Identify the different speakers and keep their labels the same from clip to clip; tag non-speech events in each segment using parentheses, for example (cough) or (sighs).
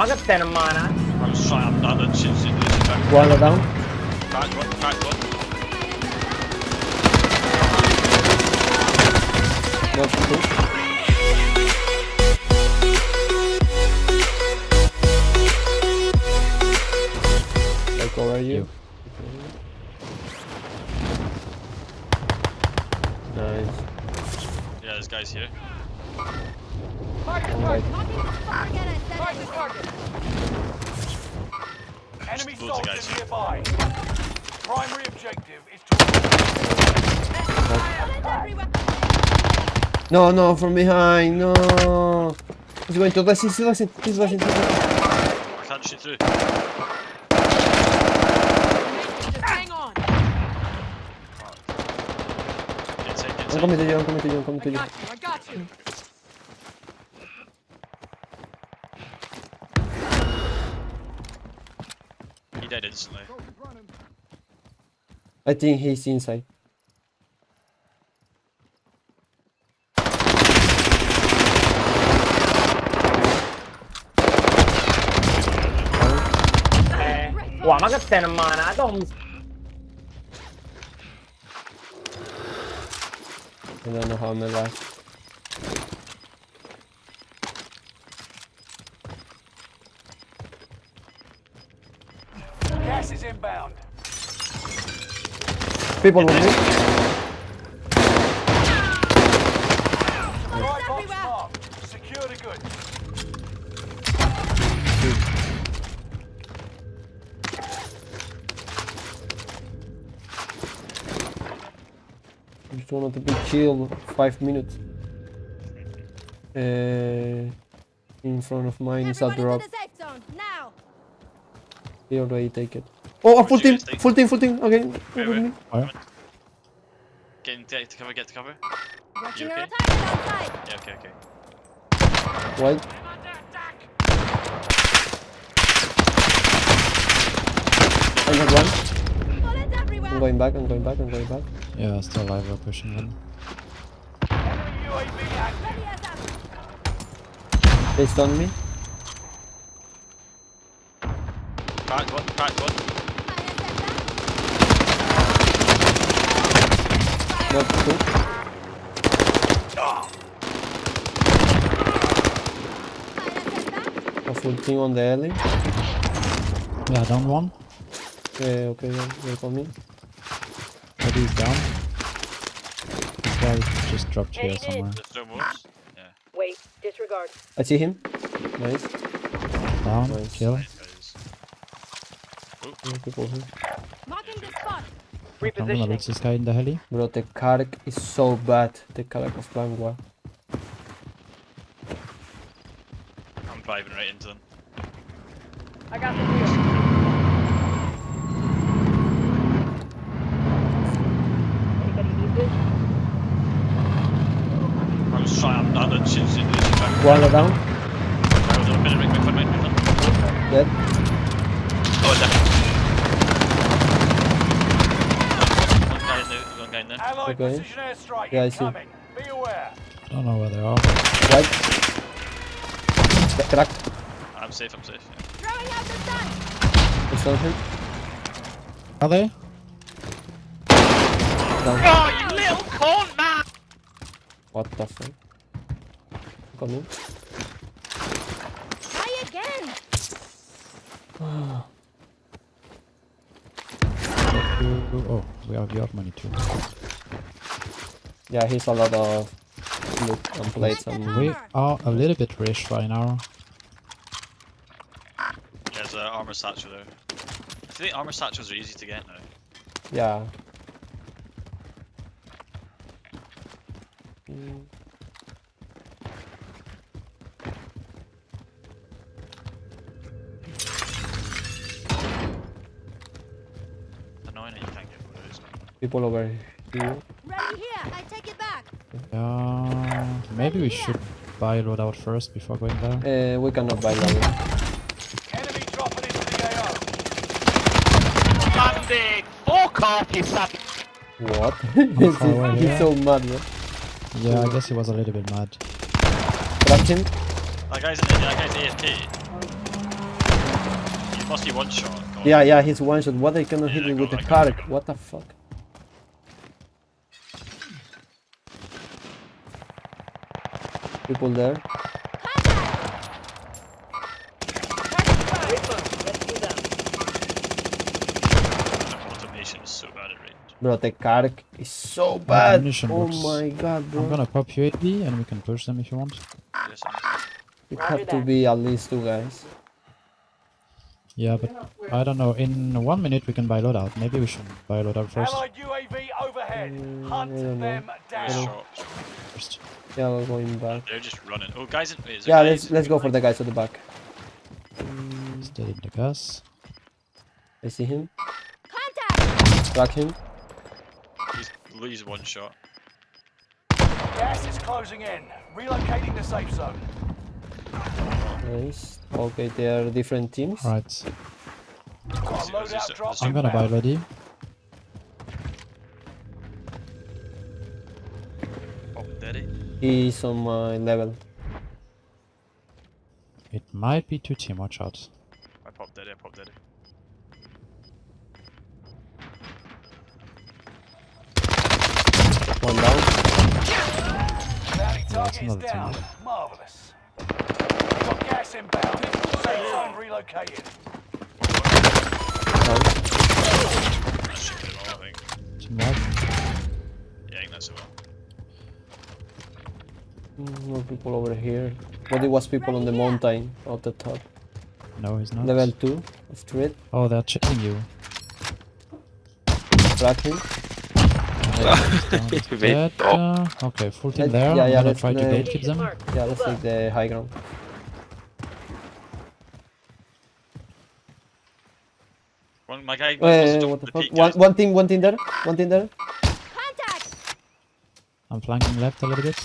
Speaker 1: I'll get ten mana.
Speaker 2: I'm sorry, I'm not
Speaker 3: a chip
Speaker 2: in this back. Down.
Speaker 3: Back
Speaker 4: Enemy
Speaker 2: Loads of
Speaker 4: soldiers
Speaker 2: guys here.
Speaker 4: nearby. Primary objective is to
Speaker 3: No, no, from behind, no. He's going to resist, he's resist, he's resist.
Speaker 2: I can't shoot through.
Speaker 5: Hang on.
Speaker 2: Get inside. Get
Speaker 3: I'm
Speaker 2: inside.
Speaker 3: coming to you, I'm coming to you, I'm coming
Speaker 5: I
Speaker 3: to you.
Speaker 5: got you. I got you.
Speaker 2: dead instantly.
Speaker 3: I think he's inside.
Speaker 1: Wow, ma che stai in mano?
Speaker 3: I don't know how I'm alive.
Speaker 4: Gas is inbound.
Speaker 3: People on me.
Speaker 4: Right box marked. Secure the goods.
Speaker 3: Just wanted to be chill. Five minutes. Uh, in front of mine is a drop.
Speaker 5: Now.
Speaker 3: He already take it. Oh, oh a full
Speaker 2: Where'd you
Speaker 3: team! Full team, full team! Again.
Speaker 2: Wait,
Speaker 3: with
Speaker 2: wait.
Speaker 3: me.
Speaker 2: Come. Get, in- get to cover. Get to cover.
Speaker 5: Watching
Speaker 2: You
Speaker 5: our
Speaker 2: okay?
Speaker 5: outside.
Speaker 2: Yeah. Okay. Okay.
Speaker 3: White. I got one. I'm going back, I'm going back, I'm going back.
Speaker 6: Yeah, still alive, we're pushing them.
Speaker 4: Enemy UAV active.
Speaker 5: Ready as up.
Speaker 3: They stunned me.
Speaker 2: Crack one. Crack one.
Speaker 3: Not two. A full team on the alley.
Speaker 6: Yeah, down one.
Speaker 3: Yeah, okay, yeah, they're coming.
Speaker 6: Eddie is down. This guy just dropped here
Speaker 5: Heading
Speaker 6: somewhere.
Speaker 2: There's no more. Yeah.
Speaker 5: Wait. Disregard.
Speaker 3: I see him. Nice.
Speaker 6: Down,
Speaker 3: Nice.
Speaker 6: kill.
Speaker 2: Nice guys.
Speaker 3: Yeah, people here.
Speaker 5: Marking the spot.
Speaker 6: I'm gonna reach this guy in the heli.
Speaker 3: Bro, the Kark is so bad. The Kark of Bangwa.
Speaker 2: I'm driving right into them.
Speaker 5: I got the wheel. Anybody need this?
Speaker 2: I'm just trying. I'm not. Shit, shit, shit, shit.
Speaker 3: One down.
Speaker 2: Hold on a minute. Wait, wait.
Speaker 3: Dead.
Speaker 2: Oh, there. One guy in there. One guy in there.
Speaker 4: Allied
Speaker 3: Okay.
Speaker 4: precision
Speaker 3: Yeah, I see.
Speaker 4: Be aware.
Speaker 6: I don't know where they are.
Speaker 3: Right. The crack.
Speaker 2: I'm safe. I'm safe. Yeah.
Speaker 5: Throwing out the sun.
Speaker 3: I stunned him.
Speaker 6: Are they?
Speaker 3: Down.
Speaker 2: Oh, you little cunt, man!
Speaker 3: What the fuck? Come Coming.
Speaker 5: Try again. (sighs)
Speaker 6: Oh, we have your money too.
Speaker 3: Yeah, he's a lot of loot and plates and
Speaker 6: We are a little bit rich right now.
Speaker 2: There's an armor satchel there. I think armor satchels are easy to get now.
Speaker 3: yeah. Mm,
Speaker 2: Annoying that you can't get one.
Speaker 3: People over here.
Speaker 5: Ready here. I take it back.
Speaker 6: Yeah, maybe we should buy loadout first before going there.
Speaker 3: Uh, we cannot buy that
Speaker 4: Enemy dropping into the AO.
Speaker 1: Bandit! Fuck off, you son!
Speaker 3: What? (laughs)
Speaker 6: far away
Speaker 3: he's
Speaker 6: here?
Speaker 3: so mad, man.
Speaker 6: Yeah, I guess he was a little bit mad.
Speaker 3: Trapped him.
Speaker 2: That guy's in. That guy's AFK. must be one shot. God.
Speaker 3: Yeah, yeah, he's one shot. What they cannot hit me with the
Speaker 2: got- I?
Speaker 3: What the fuck? People there.
Speaker 2: Is so bad.
Speaker 3: Bro, the Kark is so bad. Oh
Speaker 6: box.
Speaker 3: my god, bro.
Speaker 6: I'm gonna pop you UAV and we can push them if you want.
Speaker 2: Yes, I'm-
Speaker 3: It have to be at least two guys.
Speaker 6: Yeah, but I don't know. In one minute we can buy loadout. Maybe we should buy loadout first.
Speaker 4: Allied UAV overhead. Mm, Hunt
Speaker 3: I don't know.
Speaker 4: them down.
Speaker 2: shot.
Speaker 6: First.
Speaker 3: Yeah, we're going back.
Speaker 2: They're just running. Oh, guys, in, wait, is
Speaker 3: Yeah,
Speaker 2: guys?
Speaker 3: let's let's go for the guys at the back. Mm.
Speaker 6: Stay in the gas.
Speaker 3: I see him.
Speaker 5: Contact!
Speaker 3: Track him.
Speaker 2: He's, he's one shot.
Speaker 4: Gas is closing in. Relocating the safe zone.
Speaker 3: Nice. Okay, they are different teams.
Speaker 6: Alright.
Speaker 4: Got a
Speaker 2: Let's- let's
Speaker 4: loadout
Speaker 2: just-
Speaker 4: drop
Speaker 2: let's-
Speaker 6: I'm gonna buy
Speaker 4: inbound.
Speaker 3: He's on my level.
Speaker 6: It might be two team. Watch out.
Speaker 2: I popped daddy, I popped daddy.
Speaker 3: One down.
Speaker 4: Bounty target is
Speaker 6: another
Speaker 4: down.
Speaker 6: team.
Speaker 4: Marvelous. Got gas inbound. Safe zone relocated.
Speaker 3: Down.
Speaker 2: That should get it all, I think.
Speaker 6: Team wipe.
Speaker 2: Yeah, I think that's it. well.
Speaker 3: More people over here. But it was people on the mountain at the top.
Speaker 6: No, he's not.
Speaker 3: Level 2 of street.
Speaker 6: Oh, they're checking you.
Speaker 3: Track him.
Speaker 6: Dead, uh, okay, full team
Speaker 3: Let-
Speaker 6: there.
Speaker 3: yeah,
Speaker 6: I'm
Speaker 3: yeah,
Speaker 6: gonna
Speaker 3: let's
Speaker 6: try to
Speaker 3: play.
Speaker 6: gatekeep them.
Speaker 3: Yeah, let's take the high ground.
Speaker 2: One, my guy.
Speaker 3: Wait,
Speaker 2: wants to
Speaker 3: what the
Speaker 2: the
Speaker 3: fuck?
Speaker 2: peak,
Speaker 3: One, one team, one team there. One team there.
Speaker 5: Contact!
Speaker 6: I'm flanking left a little bit.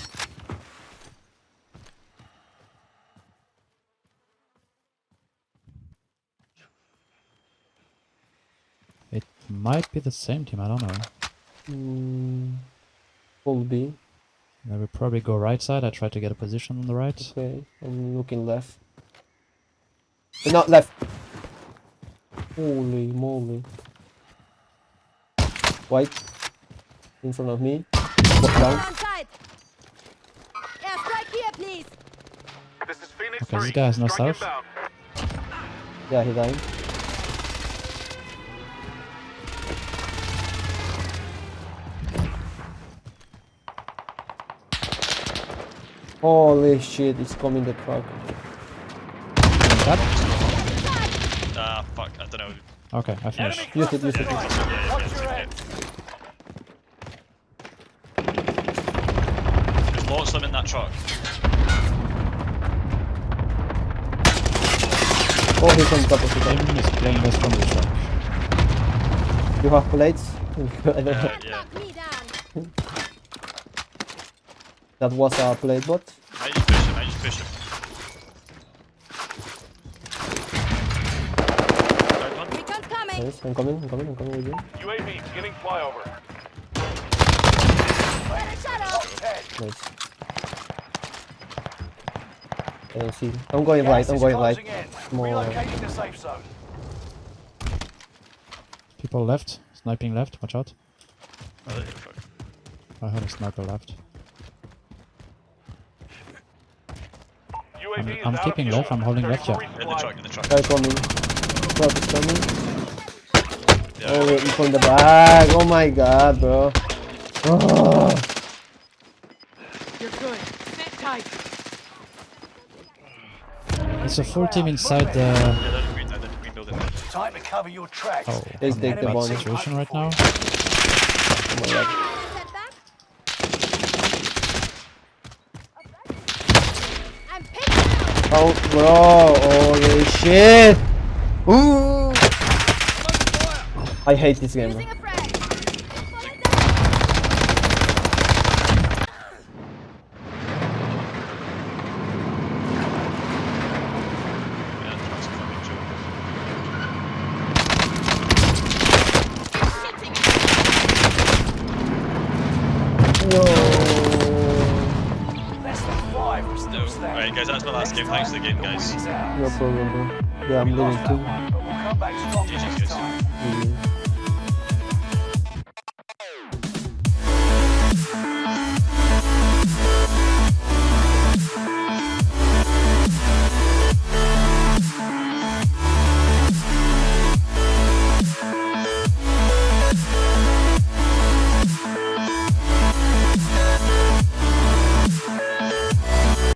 Speaker 6: Might be the same team, I don't know.
Speaker 3: Mm, full B.
Speaker 6: They will probably go right side. I try to get a position on the right.
Speaker 3: Okay, I'm looking left. Uh, Not left. Holy moly. White. In front of me. Walk down.
Speaker 5: On site! Airstrike here, please!
Speaker 4: This is Phoenix
Speaker 6: Okay, this guy has no
Speaker 4: Strike
Speaker 6: south.
Speaker 3: Yeah, he died. Holy shit, it's coming the truck.
Speaker 2: Ah, fuck, I don't know.
Speaker 6: Okay, I finished.
Speaker 3: Use it, use it,
Speaker 4: strike.
Speaker 2: use it. Yeah,
Speaker 4: Watch
Speaker 2: yeah,
Speaker 4: your
Speaker 2: yeah.
Speaker 4: head.
Speaker 2: There's lots of them in that truck.
Speaker 3: Oh, he's on top of the
Speaker 6: Tim
Speaker 3: truck.
Speaker 6: is playing this from the truck.
Speaker 3: You have plates? I don't
Speaker 2: Uh,
Speaker 3: have-
Speaker 2: yeah. (laughs)
Speaker 5: Knock me down!
Speaker 3: That was a plate bot.
Speaker 2: I just push him, I just push him. Down one.
Speaker 5: Recon's coming!
Speaker 3: Nice, I'm coming, I'm coming, I'm coming with you.
Speaker 4: UAV beginning flyover.
Speaker 5: Got a shadow!
Speaker 4: Ten.
Speaker 3: Nice. I don't see. I'm going
Speaker 4: Gas
Speaker 3: right, I'm going right.
Speaker 4: closing.
Speaker 3: More.
Speaker 4: The safe zone.
Speaker 6: People left. Sniping left. Watch out.
Speaker 2: Oh, there you go.
Speaker 6: I heard a sniper left. I'm, I'm keeping
Speaker 4: fuel.
Speaker 6: left. I'm holding left. Yeah.
Speaker 2: In the truck, in the truck.
Speaker 3: Guy coming. Truck is coming.
Speaker 2: Yeah.
Speaker 3: Oh, from the back. Oh my god, bro. Oh. (sighs)
Speaker 7: You're good. Sit tight.
Speaker 6: It's a full team inside the.
Speaker 2: Yeah, they're in the green, they're in the green building.
Speaker 4: Time to cover your tracks.
Speaker 6: Oh,
Speaker 3: Let's take the
Speaker 6: bad situation right now.
Speaker 3: Oh my god.
Speaker 5: Setback? I'm pinned down!
Speaker 3: Oh, bro. Holy shit. Ooh. I hate this game.
Speaker 2: Alright, guys, that's my last game. Thanks for the game, guys.
Speaker 4: Is out.
Speaker 3: No problem, bro. Yeah, I'm leaving too.
Speaker 4: But we'll come back strong
Speaker 2: GG's.
Speaker 3: Mhm.